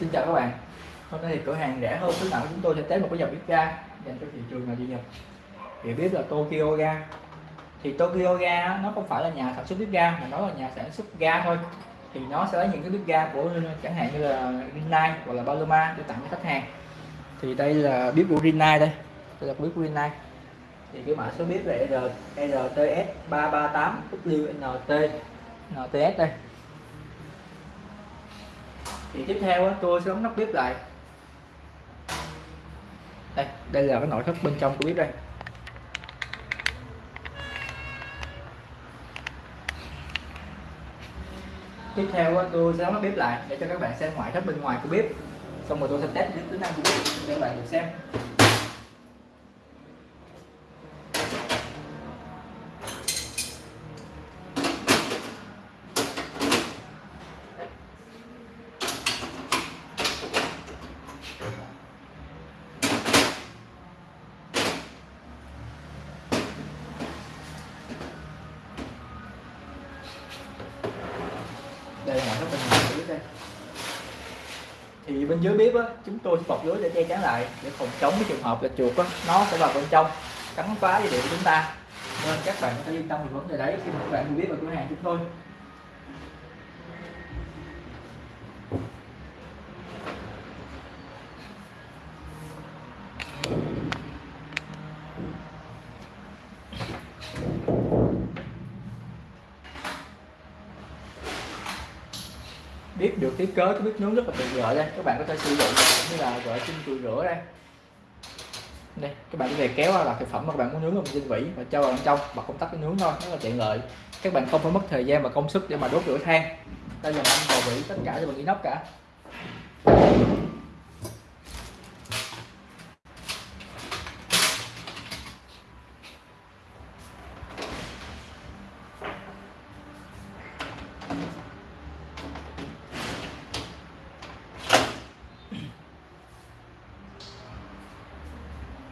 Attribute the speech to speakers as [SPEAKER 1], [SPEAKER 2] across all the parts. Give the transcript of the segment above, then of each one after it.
[SPEAKER 1] Xin chào các bạn. Hôm nay thì cửa hàng rẻ hơn khuyến mại chúng tôi sẽ test một cái dòng bếp ga dành cho thị trường nào đi nhập thì biết là Tokyo Ga. Thì Tokyo Ga nó không phải là nhà sản xuất bếp ga, mà nó là nhà sản xuất ga thôi. Thì nó sẽ lấy những cái bếp ga của, chẳng hạn như là Rinnai hoặc là Paloma để tặng cho khách hàng. Thì đây là bếp của Rinnai đây. Đây là bếp của Rinnai. Thì cái mã số bếp là RTS 338 WNT NTS đây thì tiếp theo tôi sẽ đóng nắp bếp lại. Đây đây là cái nội thất bên trong của bếp đây. Tiếp theo tôi sẽ đóng nắp bếp lại để cho các bạn xem ngoại thất bên ngoài của bếp. Xong rồi tôi sẽ test những tính năng của bếp để các bạn được xem. Đây là bên ngoài bếp đây. Thì bên dưới bếp á, chúng tôi bọc lưới để che chắn lại, để phòng chống cái trường hợp là chuột á, nó sẽ vào bên trong, cắn phá dây điện của chúng ta. Nên các bạn có thể yên tâm về vấn đề đấy, khi mà các bạn mua bếp ở cửa hàng chúng tôi bếp được thiết kế cái bếp nướng rất là tiện lợi đây. Các bạn có thể sử dụng cũng như là gọi trên chùi rửa đây. Đây, các bạn có thể kéo là thực phẩm mà các bạn muốn nướng vào trên vỉ và cho vào bên trong bật công tắc để nướng thôi, rất là tiện lợi. Các bạn không phải mất thời gian và công sức để mà đốt lửa than. Đây là anh bò vỉ tất cả đều bằng inox cả.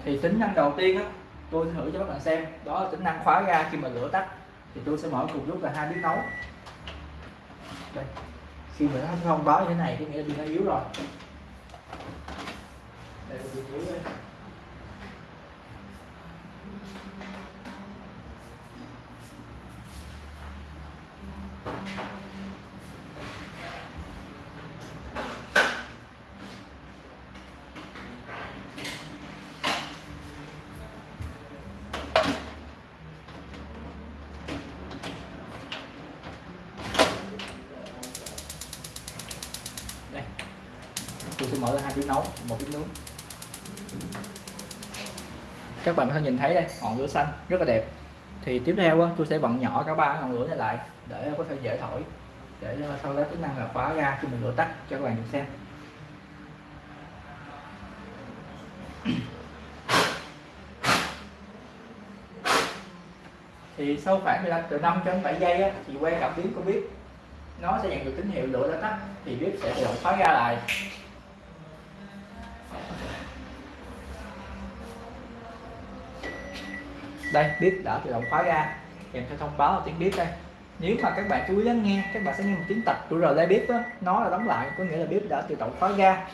[SPEAKER 1] Thì tính năng đầu tiên á, tôi thử cho các bạn xem. Đó là tính năng khóa ga khi mà lửa tắt. Thì tôi sẽ mở cùng lúc là hai bếp nấu. Đây. Khi mà nó thông báo như thế này, có nghĩa là pin nó yếu rồi đây là pin yếu đây đây tôi sẽ mở ra hai bếp nấu một bếp nướng. Các bạn có thể nhìn thấy đây ngọn lửa xanh rất là đẹp. Thì tiếp theo tôi sẽ bận nhỏ cả ba ngọn lửa này lại để có thể dễ thổi để sau đó tính năng là khóa ra khi mình lửa tắt cho các bạn được xem. Thì sau khoảng 15 từ 5 cho đến 7 giây á, thì quay cảm biến của bếp nó sẽ nhận được tín hiệu lửa đã tắt thì bếp sẽ tự động khóa ra lại. Đây bếp đã tự động khóa ra. Kèm theo thông báo là tiếng bếp đây. Nếu mà các bạn chú ý lắng nghe các bạn sẽ nghe một tiếng tạch của rờ bếp đó, nó là đóng lại có nghĩa là bếp đã tự động khóa ra.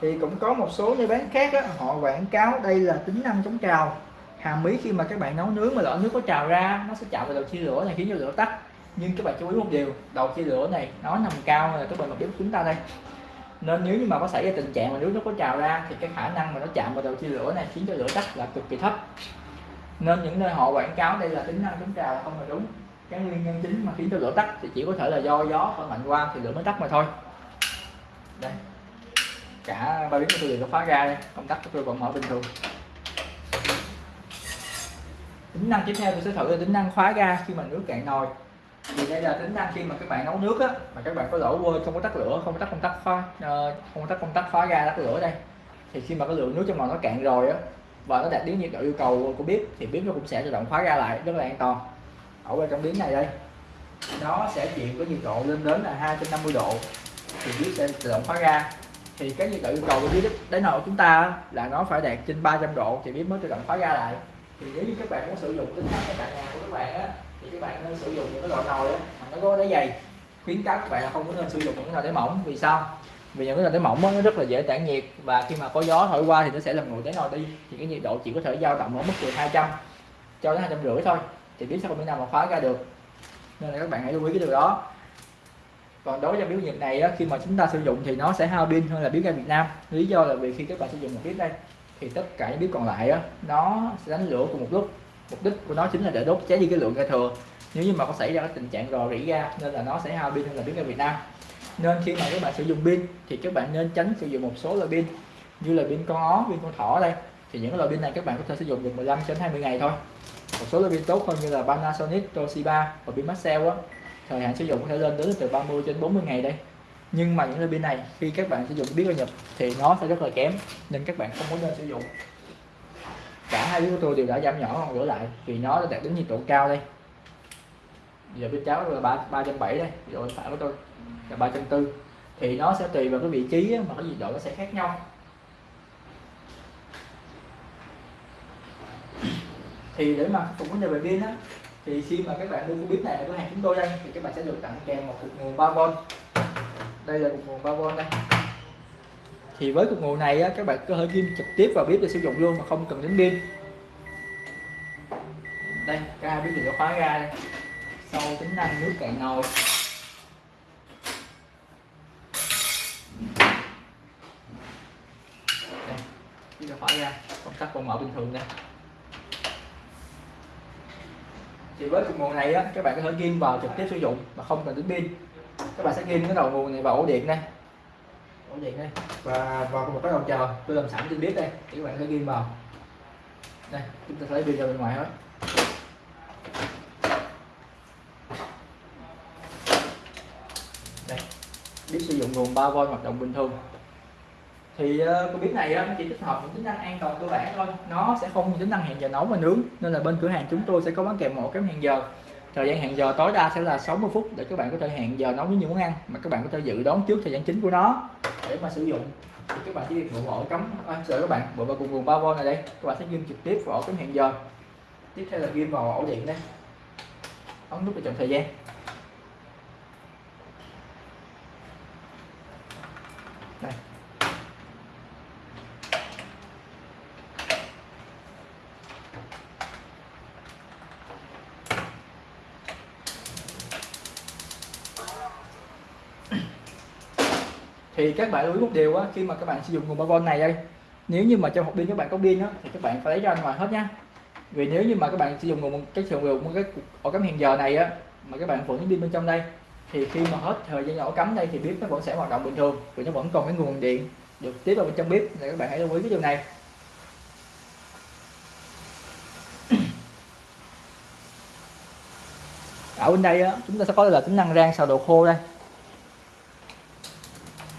[SPEAKER 1] Thì cũng có một số nơi bán khác đó, họ quảng cáo đây là tính năng chống trào. Hàm ý khi mà các bạn nấu nướng mà lỡ nước có trào ra nó sẽ chạm vào đầu chia lửa này khiến cho lửa tắt. Nhưng các bạn chú ý một điều đầu chia lửa này nó nằm cao là cái bạn mặt bếp chúng ta đây. Nên nếu như mà có xảy ra tình trạng mà nước nó có trào ra thì cái khả năng mà nó chạm vào đầu chia lửa này khiến cho lửa tắt là cực kỳ thấp nên những nơi họ quảng cáo đây là tính năng chống trào không là đúng. Cái nguyên nhân chính mà khiến cho lửa tắt thì chỉ có thể là do gió phải mạnh qua thì lửa mới tắt mà thôi. Đây. Cả ba biến của tôi đều có ra đây. Công tắc của tôi vẫn mở bình thường. Tính năng tiếp theo tôi sẽ thử là tính năng khóa ga khi mà nước cạn nồi. Thì đây là tính năng khi mà các bạn nấu nước á mà các bạn có lỡ quên không có tắt lửa không có tắt công tắc khóa uh, không có tắt công tắc khóa ga tắt lửa đây. Thì khi mà cái lượng nước trong nồi nó cạn rồi á và nó đạt đến nhiệt độ yêu cầu của bếp, thì bếp nó cũng sẽ tự động khóa ra lại, rất là an toàn. Ở bên trong biến này đây, nó sẽ chịu có nhiệt độ lên đến là 250 độ, thì bếp sẽ tự động khóa ra. Thì cái nhiệt độ yêu cầu của bếp đến nồi của chúng ta là nó phải đạt trên 300 độ, thì bếp mới tự động khóa ra lại. Thì nếu như các bạn muốn sử dụng tính năng ở tại nhà của các bạn á, thì các bạn nên sử dụng những cái loại nồi á nó có đáy dày khuyến cáo các bạn là không có nên sử dụng những cái nồi đáy mỏng, vì sao? Vì những cái nồi đáy mỏng nó rất là dễ tản nhiệt. Và khi mà có gió thổi qua thì nó sẽ làm nguội đáy nồi đi thì cái nhiệt độ chỉ có thể dao động ở mức từ 200 cho đến hai trăm rưỡi thôi. Thì biết sẽ không thể nào mà khóa ra được. Nên là các bạn hãy lưu ý cái điều đó. Còn đối với biểu nhiệt này á, khi mà chúng ta sử dụng thì nó sẽ hao pin hơn là bếp ga Việt Nam. Lý do là vì khi các bạn sử dụng một bếp đây thì tất cả những bếp còn lại á, nó sẽ đánh lửa cùng một lúc. Mục đích của nó chính là để đốt cháy đi cái lượng ga thừa. Nếu như mà có xảy ra cái tình trạng rò rỉ ga nên là nó sẽ hao pin hơn là bếp ga Việt Nam nên khi mà các bạn sử dụng pin thì các bạn nên tránh sử dụng một số loại pin như là pin con ó pin con thỏ đây. Thì những loại pin này các bạn có thể sử dụng được 15 đến 20 ngày thôi. Một số loại pin tốt hơn như là Panasonic, Toshiba và pin Maxell á. Thời hạn sử dụng có thể lên đến từ 30 đến 40 ngày đây. Nhưng mà những loại pin này khi các bạn sử dụng biết nhập thì nó sẽ rất là kém nên các bạn không có nên sử dụng. Cả hai yếu của tôi đều đã giảm nhỏ còn gửi lại vì nó đã đạt đến nhiệt độ cao đây giờ bên cháu là ba ba trăm bảy đây rồi phải của tôi là ba trăm tư. Thì nó sẽ tùy vào cái vị trí mà cái nhiệt độ nó sẽ khác nhau. Thì để mà phục vấn đề về pin á thì khi mà các bạn mua cái bếp này ở cửa hàng chúng tôi đây thì các bạn sẽ được tặng kèm một cục nguồn 3V đây là cục nguồn 3V đây. Thì với cục nguồn này á, các bạn có thể ghim trực tiếp vào bếp để sử dụng luôn mà không cần đến pin. Đây ca bếp thì khóa ra đây sau tính năng nước cạn nồi đây bếp khóa ra công tắc còn mở bình thường đây thì với cục nguồn này á các bạn có thể ghim vào trực tiếp sử dụng mà không cần đến pin. Các bạn sẽ ghim cái đầu nguồn này vào ổ điện đây ổ điện đây. Và vào một cái đầu chờ. Tôi làm sẵn trên bếp đây thì các bạn sẽ ghim vào. Đây chúng ta lấy pin ra bên ngoài hết đây. Biết sử dụng nguồn 3V hoạt động bình thường. Thì ờ, uh, cái bếp này uh, nó chỉ tích hợp những tính năng an toàn cơ bản thôi. Nó sẽ không tính năng hẹn giờ nấu và nướng nên là bên cửa hàng chúng tôi sẽ có bán kèm một cái hẹn giờ. Thời gian hẹn giờ tối đa sẽ là 60 phút để các bạn có thể hẹn giờ nấu với những món ăn mà các bạn có thể dự đoán trước thời gian chính của nó. Để mà sử dụng thì các bạn chỉ việc bộ ổ cắm à, sợ các bạn bộ vào cùng nguồn 3V này đây. Các bạn sẽ ghim trực tiếp vào ổ cắm hẹn giờ. Tiếp theo là ghim vào ổ điện đây. Ấn nút để chọn thời gian. Thì các bạn lưu ý một điều á, khi mà các bạn sử dụng nguồn 3V này đây, nếu như mà trong hộp pin các bạn có pin á, thì các bạn phải lấy ra ngoài hết nhá. Vì nếu như mà các bạn sử dụng nguồn cái sử dụng một cái ổ cắm hẹn giờ này á, mà các bạn vẫn pin bên trong đây, thì khi mà hết thời gian ổ cắm đây thì bếp nó vẫn sẽ hoạt động bình thường, vì nó vẫn còn cái nguồn điện được tiếp vào bên trong bếp thì các bạn hãy lưu ý cái điều này. Ở bên đây á, chúng ta sẽ có là tính năng rang xào đồ khô đây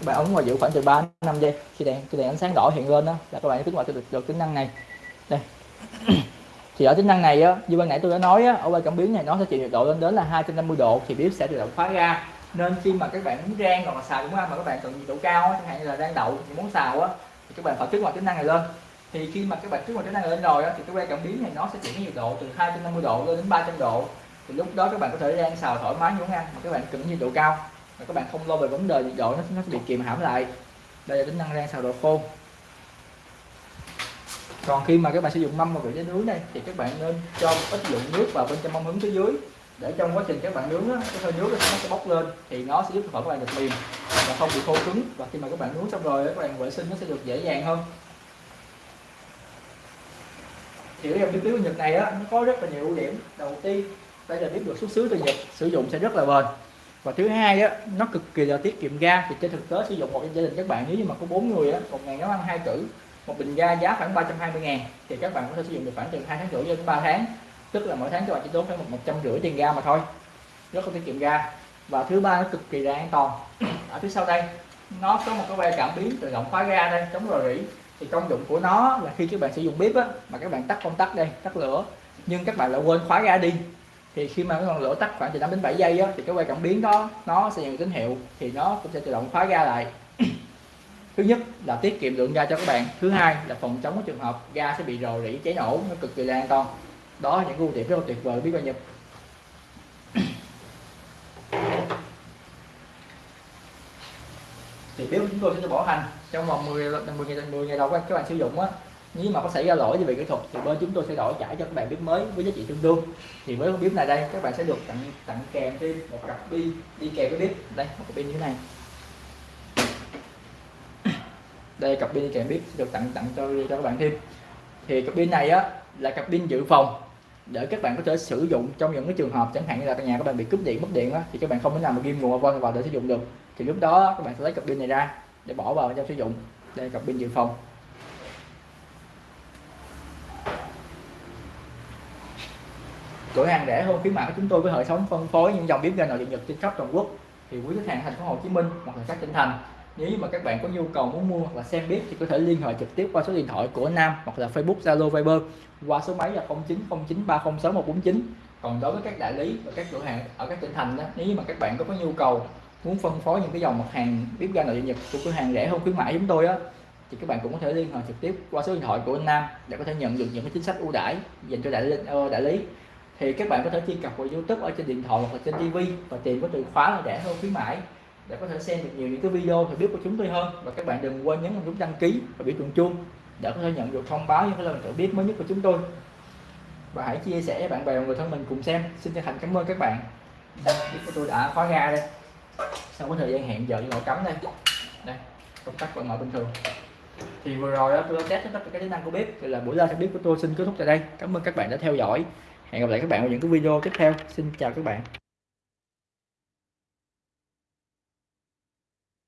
[SPEAKER 1] các bạn ấn vào giữ khoảng từ 3 năm giây. Khi đèn khi đèn ánh sáng đỏ hiện lên đó là các bạn kích hoạt được, được tính năng này. Đây. Thì ở tính năng này á như ban nãy tôi đã nói á, ở quay cảm biến này nó sẽ chịu nhiệt độ lên đến là 250 độ thì bếp sẽ tự động khóa ra. Nên khi mà các bạn muốn rang hoặc là xào đúng không? Mà các bạn cần nhiệt độ cao chẳng hạn như là rang đậu thì muốn xào á thì các bạn phải kích hoạt tính năng này lên. Thì khi mà các bạn kích hoạt tính năng này lên rồi á, thì cái quay cảm biến này nó sẽ chuyển nhiệt độ từ 250 độ lên đến 300 độ. Thì lúc đó các bạn có thể rang xào thoải mái như muốn ăn mà các bạn cần nhiệt độ cao và các bạn không lo về vấn đề nhiệt độ nó, nó sẽ bị kìm hãm lại. Đây là tính năng rang xào đồ khô. Còn khi mà các bạn sử dụng mâm vào vị trí nướng đây thì các bạn nên cho một ít lượng nước vào bên trong mâm hứng phía dưới. Để trong quá trình các bạn nướng á, cái hơi nước nó sẽ bốc lên thì nó sẽ giúp thực phẩm các bạn được mềm và không bị khô cứng. Và khi mà các bạn nướng xong rồi các bạn vệ sinh nó sẽ được dễ dàng hơn. Thì cái dòng bếp của Nhật này á nó có rất là nhiều ưu điểm. Đầu tiên đây là bếp được xuất xứ từ Nhật sử dụng sẽ rất là bền và thứ hai á, nó cực kỳ là tiết kiệm ga. Thì trên thực tế sử dụng một gia đình các bạn, nếu như mà có bốn người á, một ngày nấu ăn hai cử một bình ga giá khoảng 320 ngàn, thì các bạn có thể sử dụng được khoảng từ hai tháng rưỡi đến 3 tháng. Tức là mỗi tháng các bạn chỉ tốn khoảng một trăm rưỡi tiền ga mà thôi. Rất là tiết kiệm ga. Và thứ ba, nó cực kỳ là an toàn. Ở phía sau đây, nó có một cái que cảm biến tự động khóa ga đây, chống rò rỉ. Thì công dụng của nó là khi các bạn sử dụng bếp á, mà các bạn tắt công tắc đây, tắt lửa, nhưng các bạn lại quên khóa ga đi thì khi mà cái ngọn lửa tắt khoảng từ 5 đến 7 giây á, thì cái que cảm biến đó nó sẽ nhận tín hiệu thì nó cũng sẽ tự động khóa ga lại. Thứ nhất là tiết kiệm lượng ga cho các bạn. Thứ hai là phòng chống cái trường hợp ga sẽ bị rò rỉ cháy nổ nó cực kỳ là an toàn. Đó là những ưu điểm rất là tuyệt vời biết bao nhiêu. Thì bếp của chúng tôi sẽ bảo hành. Trong vòng 10 10 ngày 10 ngày đầu các bạn sử dụng á nếu mà có xảy ra lỗi về kỹ thuật thì bên chúng tôi sẽ đổi trả cho các bạn bếp mới với giá trị tương đương. Thì với con bếp này đây các bạn sẽ được tặng tặng kèm thêm một cặp pin đi kèm với bếp đây một cặp pin như thế này. Đây cặp pin đi kèm bếp sẽ được tặng tặng cho cho các bạn thêm. Thì cặp pin này á là cặp pin dự phòng. Để các bạn có thể sử dụng trong những cái trường hợp chẳng hạn như là căn nhà các bạn bị cúp điện mất điện á, thì các bạn không thể nào mà ghim nguồn vân vào để sử dụng được. Thì lúc đó các bạn sẽ lấy cặp pin này ra để bỏ vào trong sử dụng. Đây cặp pin dự phòng. Cửa hàng rẻ hơn khuyến mãi của chúng tôi với hệ thống phân phối những dòng bếp ga nội địa nhật trên khắp toàn quốc. Thì quý khách hàng thành phố Hồ Chí Minh hoặc là các tỉnh thành nếu mà các bạn có nhu cầu muốn mua hoặc là xem bếp thì có thể liên hệ trực tiếp qua số điện thoại của Nam hoặc là Facebook Zalo Viber qua số máy là 0909306149 còn đối với các đại lý và các cửa hàng ở các tỉnh thành đó nếu mà các bạn có, có nhu cầu muốn phân phối những cái dòng mặt hàng bếp ga nội địa nhật của cửa hàng rẻ hơn khuyến mãi chúng tôi á thì các bạn cũng có thể liên hệ trực tiếp qua số điện thoại của anh Nam để có thể nhận được những cái chính sách ưu đãi dành cho đại lý, ờ, đại lý thì các bạn có thể truy cập vào YouTube ở trên điện thoại hoặc trên TV và tìm có từ khóa là rẻ hơn khuyến mãi, để có thể xem được nhiều những cái video thì biết của chúng tôi hơn. Và các bạn đừng quên nhấn vào nút đăng ký và biểu tượng chuông để có thể nhận được thông báo những cái lần tự biết mới nhất của chúng tôi. Và hãy chia sẻ bạn bè và người thân mình cùng xem. Xin chân thành cảm ơn các bạn. Biết của tôi đã khóa ra đây. Sau có thời gian hẹn giờ với cắm đây. Đây, công tắc vẫn mở bình thường. Thì vừa rồi đó tôi đã test tất cả các tính năng của bếp. Thì là buổi live bếp của tôi. Xin kết thúc tại đây. Cảm ơn các bạn đã theo dõi hẹn gặp lại các bạn ở những cái video tiếp theo. Xin chào các bạn.